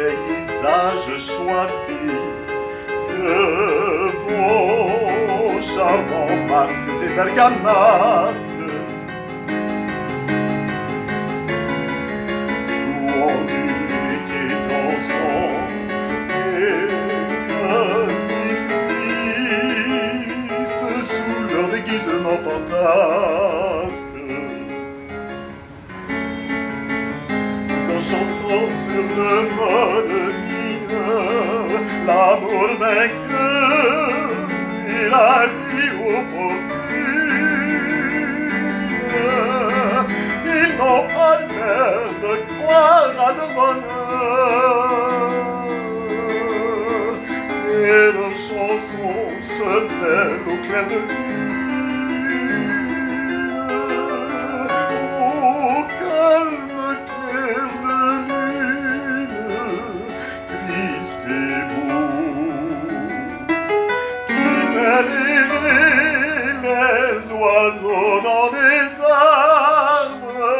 paysage choisi que vos charmants masques et bergamasques sur le mode mineur l'amour vainqueur et la vie opportune. Ils n'ont pas l'air de croire à leur bonheur. Et leurs chansons se mêlent au clair de lune. les oiseaux dans les arbres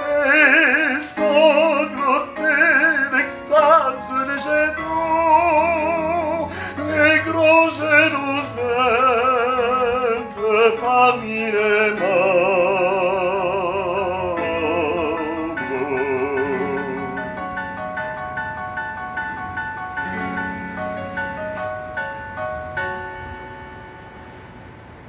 et sangloter d'extase les jets d'eau, les grands jets d'eau parmi les.